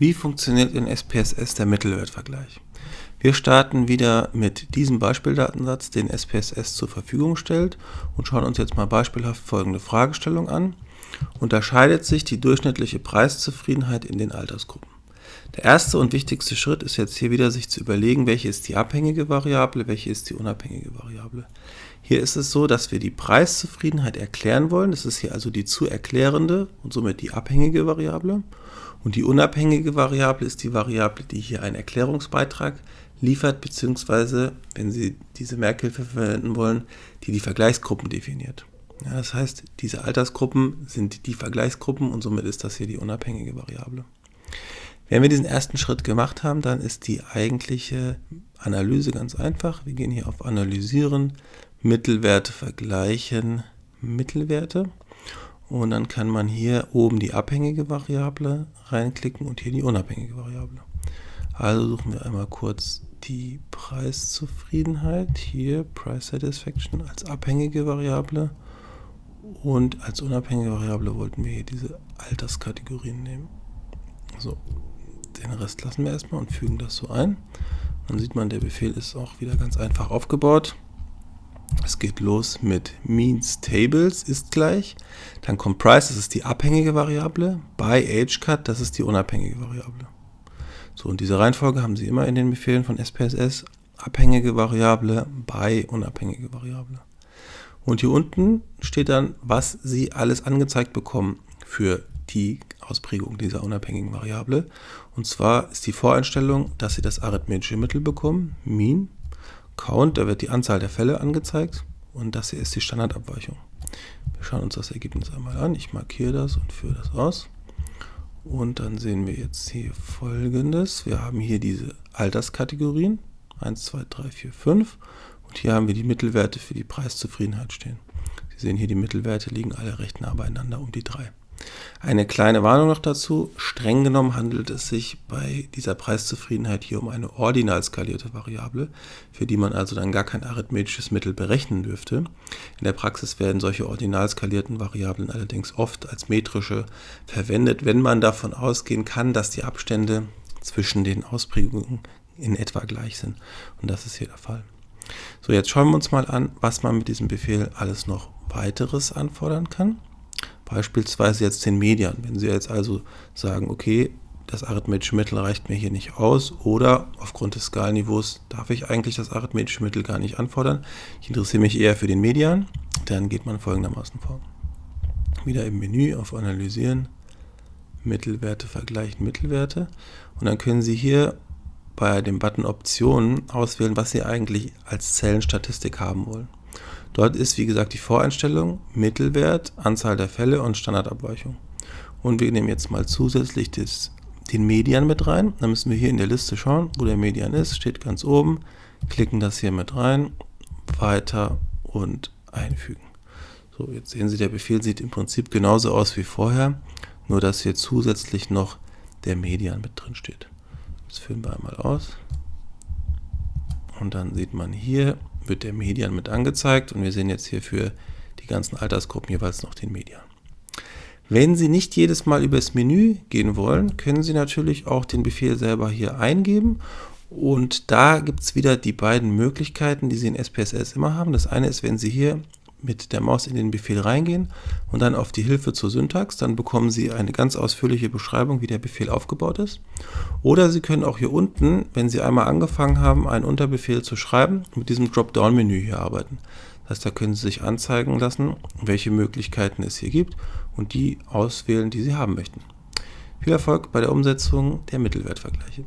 Wie funktioniert in SPSS der Mittelwertvergleich? Wir starten wieder mit diesem Beispieldatensatz, den SPSS zur Verfügung stellt und schauen uns jetzt mal beispielhaft folgende Fragestellung an. Unterscheidet sich die durchschnittliche Preiszufriedenheit in den Altersgruppen? Der erste und wichtigste Schritt ist jetzt hier wieder, sich zu überlegen, welche ist die abhängige Variable, welche ist die unabhängige Variable. Hier ist es so, dass wir die Preiszufriedenheit erklären wollen. Das ist hier also die zu erklärende und somit die abhängige Variable. Und die unabhängige Variable ist die Variable, die hier einen Erklärungsbeitrag liefert, beziehungsweise, wenn Sie diese Merkhilfe verwenden wollen, die die Vergleichsgruppen definiert. Ja, das heißt, diese Altersgruppen sind die Vergleichsgruppen und somit ist das hier die unabhängige Variable. Wenn wir diesen ersten Schritt gemacht haben, dann ist die eigentliche Analyse ganz einfach. Wir gehen hier auf Analysieren, Mittelwerte vergleichen, Mittelwerte. Und dann kann man hier oben die abhängige Variable reinklicken und hier die unabhängige Variable. Also suchen wir einmal kurz die Preiszufriedenheit, hier Price Satisfaction als abhängige Variable und als unabhängige Variable wollten wir hier diese Alterskategorien nehmen. So, den Rest lassen wir erstmal und fügen das so ein. Dann sieht man, der Befehl ist auch wieder ganz einfach aufgebaut. Es geht los mit means tables ist gleich. Dann kommt price, das ist die abhängige Variable. By age cut, das ist die unabhängige Variable. So, und diese Reihenfolge haben Sie immer in den Befehlen von SPSS. Abhängige Variable by unabhängige Variable. Und hier unten steht dann, was Sie alles angezeigt bekommen für die Ausprägung dieser unabhängigen Variable. Und zwar ist die Voreinstellung, dass Sie das arithmetische Mittel bekommen, mean, Count, da wird die Anzahl der Fälle angezeigt und das hier ist die Standardabweichung. Wir schauen uns das Ergebnis einmal an. Ich markiere das und führe das aus. Und dann sehen wir jetzt hier folgendes. Wir haben hier diese Alterskategorien. 1, 2, 3, 4, 5. Und hier haben wir die Mittelwerte für die Preiszufriedenheit stehen. Sie sehen hier, die Mittelwerte liegen alle recht nah beieinander um die 3. Eine kleine Warnung noch dazu. Streng genommen handelt es sich bei dieser Preiszufriedenheit hier um eine ordinal skalierte Variable, für die man also dann gar kein arithmetisches Mittel berechnen dürfte. In der Praxis werden solche ordinal skalierten Variablen allerdings oft als metrische verwendet, wenn man davon ausgehen kann, dass die Abstände zwischen den Ausprägungen in etwa gleich sind. Und das ist hier der Fall. So, jetzt schauen wir uns mal an, was man mit diesem Befehl alles noch weiteres anfordern kann. Beispielsweise jetzt den Median. Wenn Sie jetzt also sagen, okay, das arithmetische Mittel reicht mir hier nicht aus oder aufgrund des Skalniveaus darf ich eigentlich das arithmetische Mittel gar nicht anfordern. Ich interessiere mich eher für den Median. Dann geht man folgendermaßen vor. Wieder im Menü auf Analysieren, Mittelwerte vergleichen, Mittelwerte. Und dann können Sie hier bei dem Button Optionen auswählen, was Sie eigentlich als Zellenstatistik haben wollen. Dort ist, wie gesagt, die Voreinstellung, Mittelwert, Anzahl der Fälle und Standardabweichung. Und wir nehmen jetzt mal zusätzlich das, den Median mit rein. Dann müssen wir hier in der Liste schauen, wo der Median ist. Steht ganz oben. Klicken das hier mit rein. Weiter und einfügen. So, jetzt sehen Sie, der Befehl sieht im Prinzip genauso aus wie vorher, nur dass hier zusätzlich noch der Median mit drin steht. Das führen wir einmal aus. Und dann sieht man hier, wird der Median mit angezeigt und wir sehen jetzt hier für die ganzen Altersgruppen jeweils noch den Median. Wenn Sie nicht jedes Mal übers Menü gehen wollen, können Sie natürlich auch den Befehl selber hier eingeben und da gibt es wieder die beiden Möglichkeiten, die Sie in SPSS immer haben. Das eine ist, wenn Sie hier mit der Maus in den Befehl reingehen und dann auf die Hilfe zur Syntax, dann bekommen Sie eine ganz ausführliche Beschreibung, wie der Befehl aufgebaut ist. Oder Sie können auch hier unten, wenn Sie einmal angefangen haben, einen Unterbefehl zu schreiben, mit diesem Dropdown-Menü hier arbeiten. Das heißt, da können Sie sich anzeigen lassen, welche Möglichkeiten es hier gibt und die auswählen, die Sie haben möchten. Viel Erfolg bei der Umsetzung der Mittelwertvergleiche.